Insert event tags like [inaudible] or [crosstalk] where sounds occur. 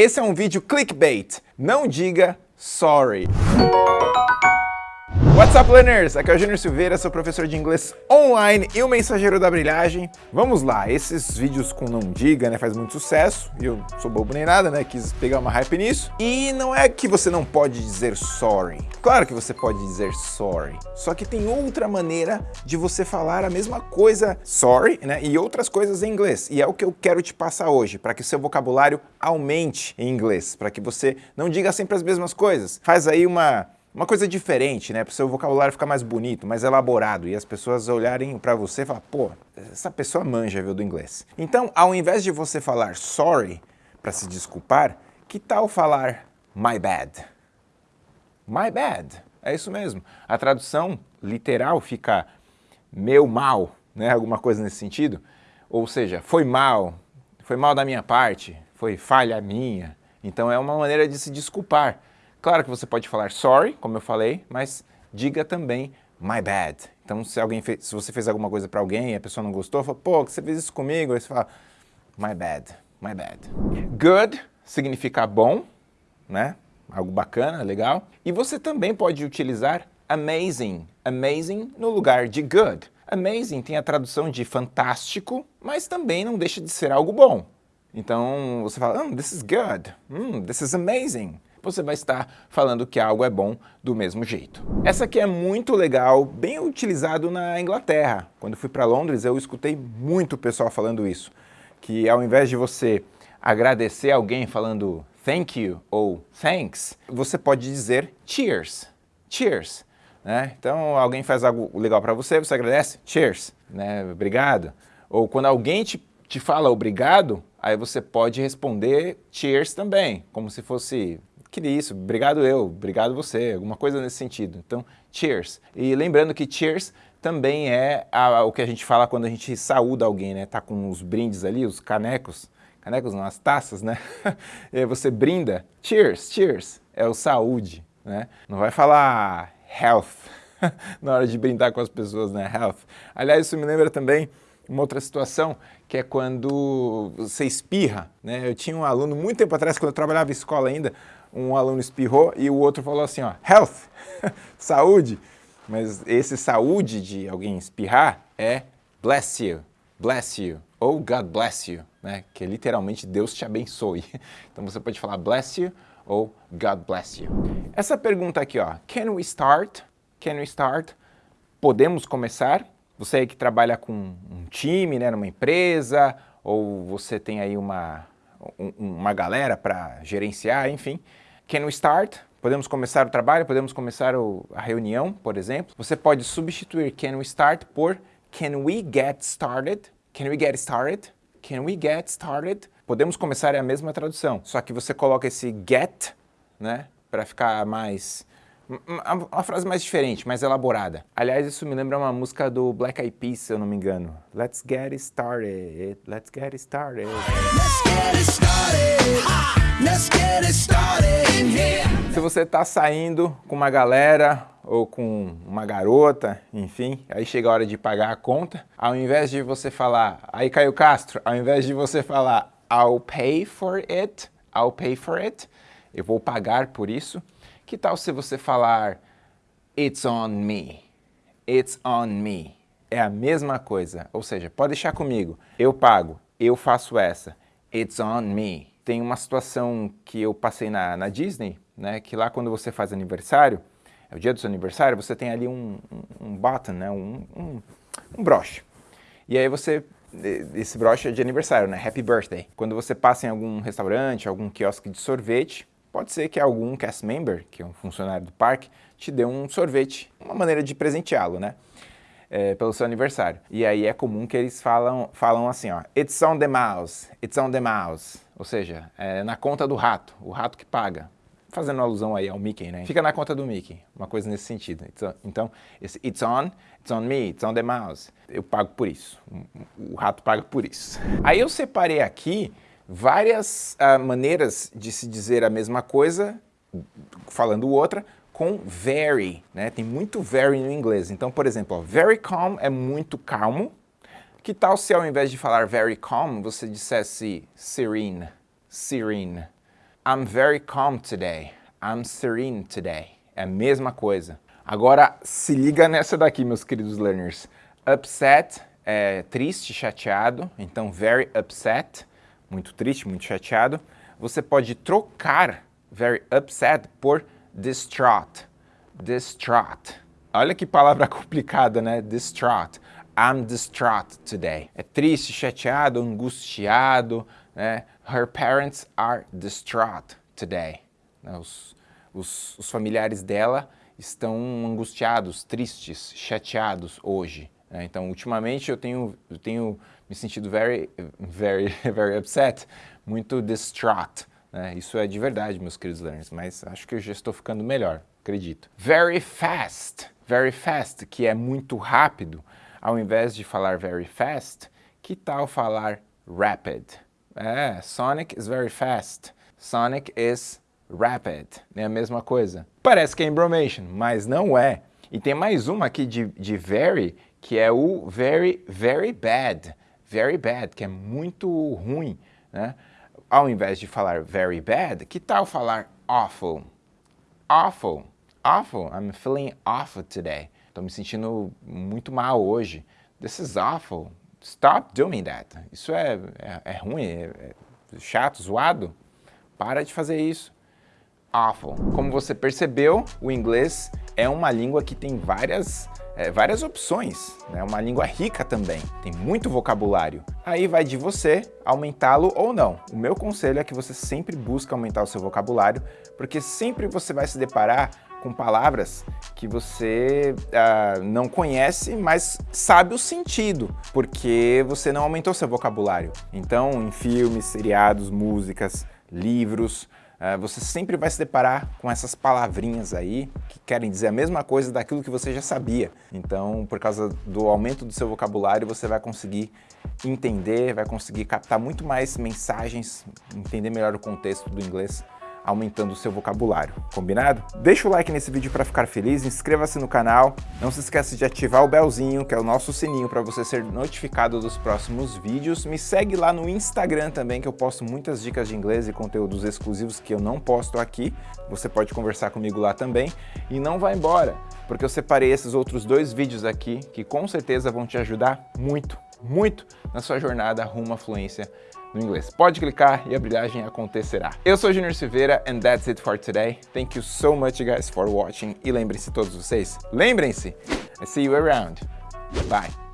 esse é um vídeo clickbait. Não diga sorry. What's up, learners? Aqui é o Júnior Silveira, sou professor de inglês online e o mensageiro da brilhagem. Vamos lá, esses vídeos com não diga, né, faz muito sucesso, e eu sou bobo nem nada, né, quis pegar uma hype nisso. E não é que você não pode dizer sorry. Claro que você pode dizer sorry, só que tem outra maneira de você falar a mesma coisa sorry, né, e outras coisas em inglês. E é o que eu quero te passar hoje, para que seu vocabulário aumente em inglês, para que você não diga sempre as mesmas coisas. Faz aí uma uma coisa diferente, né? Para o seu vocabulário ficar mais bonito, mais elaborado e as pessoas olharem para você e falar, pô, essa pessoa manja, viu, do inglês. Então, ao invés de você falar sorry para se desculpar, que tal falar my bad? My bad. É isso mesmo. A tradução literal fica meu mal, né? [laughs] Alguma coisa nesse sentido. Ou seja, foi mal, foi mal da minha parte, foi falha minha. Então é uma maneira de se desculpar. Claro que você pode falar sorry, como eu falei, mas diga também my bad. Então, se, alguém fez, se você fez alguma coisa para alguém e a pessoa não gostou, fala, pô, você fez isso comigo? Aí você fala, my bad, my bad. Good significa bom, né? Algo bacana, legal. E você também pode utilizar amazing, amazing no lugar de good. Amazing tem a tradução de fantástico, mas também não deixa de ser algo bom. Então, você fala, oh, this is good, mm, this is amazing você vai estar falando que algo é bom do mesmo jeito. Essa aqui é muito legal, bem utilizado na Inglaterra. Quando fui para Londres, eu escutei muito pessoal falando isso, que ao invés de você agradecer alguém falando thank you ou thanks, você pode dizer cheers, cheers. Né? Então, alguém faz algo legal para você, você agradece, cheers, né? obrigado. Ou quando alguém te, te fala obrigado, aí você pode responder cheers também, como se fosse que isso, obrigado eu, obrigado você, alguma coisa nesse sentido. Então, cheers. E lembrando que cheers também é a, o que a gente fala quando a gente saúda alguém, né? Tá com os brindes ali, os canecos, canecos não, as taças, né? e [laughs] aí você brinda, cheers, cheers, é o saúde, né? Não vai falar health [laughs] na hora de brindar com as pessoas, né? Health. Aliás, isso me lembra também uma outra situação, que é quando você espirra, né? Eu tinha um aluno, muito tempo atrás, quando eu trabalhava em escola ainda, um aluno espirrou e o outro falou assim, ó, health, [laughs] saúde. Mas esse saúde de alguém espirrar é bless you, bless you, ou God bless you, né? que é literalmente Deus te abençoe. [laughs] Então você pode falar bless you ou God bless you. Essa pergunta aqui, ó, can we start? Can we start? Podemos começar? Você que trabalha com um time, né, numa empresa, ou você tem aí uma, um, uma galera para gerenciar, enfim. Can we start? Podemos começar o trabalho, podemos começar o, a reunião, por exemplo. Você pode substituir can we start por can we get started? Can we get started? Can we get started? Podemos começar é a mesma tradução, só que você coloca esse get, né, para ficar mais uma frase mais diferente, mais elaborada. Aliás, isso me lembra uma música do Black Eyed Peas, se eu não me engano. Let's get it started, let's get it started. Let's get it started, let's get it started in here. Se você tá saindo com uma galera ou com uma garota, enfim, aí chega a hora de pagar a conta, ao invés de você falar, aí Caio Castro, ao invés de você falar I'll pay for it, I'll pay for it, eu vou pagar por isso, que tal se você falar It's on me, it's on me. É a mesma coisa, ou seja, pode deixar comigo, eu pago, eu faço essa, it's on me. Tem uma situação que eu passei na, na Disney, né, que lá quando você faz aniversário, é o dia do seu aniversário, você tem ali um, um, um button, né, um, um, um broche. E aí você esse broche é de aniversário, né? Happy Birthday. Quando você passa em algum restaurante, algum quiosque de sorvete, Pode ser que algum cast member, que é um funcionário do parque, te dê um sorvete, uma maneira de presenteá-lo, né? É, pelo seu aniversário. E aí é comum que eles falam, falam assim, ó, it's on the mouse, it's on the mouse. Ou seja, é na conta do rato, o rato que paga. Fazendo alusão aí ao Mickey, né? Fica na conta do Mickey, uma coisa nesse sentido. Então, esse it's on, it's on me, it's on the mouse. Eu pago por isso, o rato paga por isso. Aí eu separei aqui várias uh, maneiras de se dizer a mesma coisa, falando outra, com very, né? Tem muito very no inglês. Então, por exemplo, ó, very calm é muito calmo. Que tal se ao invés de falar very calm, você dissesse serene, serene? I'm very calm today. I'm serene today. É a mesma coisa. Agora, se liga nessa daqui, meus queridos learners. Upset é triste, chateado. Então, very upset, muito triste, muito chateado. Você pode trocar very upset por distraught. Distraught. Olha que palavra [laughs] complicada, né? Distraught. I'm distraught today. É triste, chateado, angustiado, né? Her parents are distraught today. Né? Os, os, os familiares dela estão angustiados, tristes, chateados hoje. Né? Então, ultimamente eu tenho, eu tenho me sentido very, very, [laughs] very upset, muito distraught. Né? Isso é de verdade, meus queridos learners, mas acho que eu já estou ficando melhor, acredito. Very fast, very fast, que é muito rápido. Ao invés de falar very fast, que tal falar rapid? É, Sonic is very fast. Sonic is rapid. É a mesma coisa. Parece que é embromation, mas não é. E tem mais uma aqui de, de very, que é o very, very bad. Very bad, que é muito ruim, né? Ao invés de falar very bad, que tal falar awful? Awful. Awful. I'm feeling awful today. Estou me sentindo muito mal hoje. This is awful. Stop doing that. Isso é, é, é ruim, é, é chato, zoado. Para de fazer isso. Awful. Como você percebeu, o inglês é uma língua que tem várias, é, várias opções. É né? uma língua rica também, tem muito vocabulário. Aí vai de você aumentá-lo ou não. O meu conselho é que você sempre busque aumentar o seu vocabulário, porque sempre você vai se deparar com palavras que você uh, não conhece, mas sabe o sentido, porque você não aumentou seu vocabulário. Então, em filmes, seriados, músicas, livros, você sempre vai se deparar com essas palavrinhas aí que querem dizer a mesma coisa daquilo que você já sabia. Então, por causa do aumento do seu vocabulário, você vai conseguir entender, vai conseguir captar muito mais mensagens, entender melhor o contexto do inglês aumentando o seu vocabulário, combinado? Deixa o like nesse vídeo para ficar feliz, inscreva-se no canal, não se esqueça de ativar o belzinho, que é o nosso sininho para você ser notificado dos próximos vídeos. Me segue lá no Instagram também, que eu posto muitas dicas de inglês e conteúdos exclusivos que eu não posto aqui. Você pode conversar comigo lá também. E não vá embora, porque eu separei esses outros dois vídeos aqui, que com certeza vão te ajudar muito, muito na sua jornada rumo à fluência no inglês. Pode clicar e a brilhagem acontecerá. Eu sou Junior Silveira and that's it for today. Thank you so much guys for watching e lembrem-se todos vocês, lembrem-se, I see you around. Bye.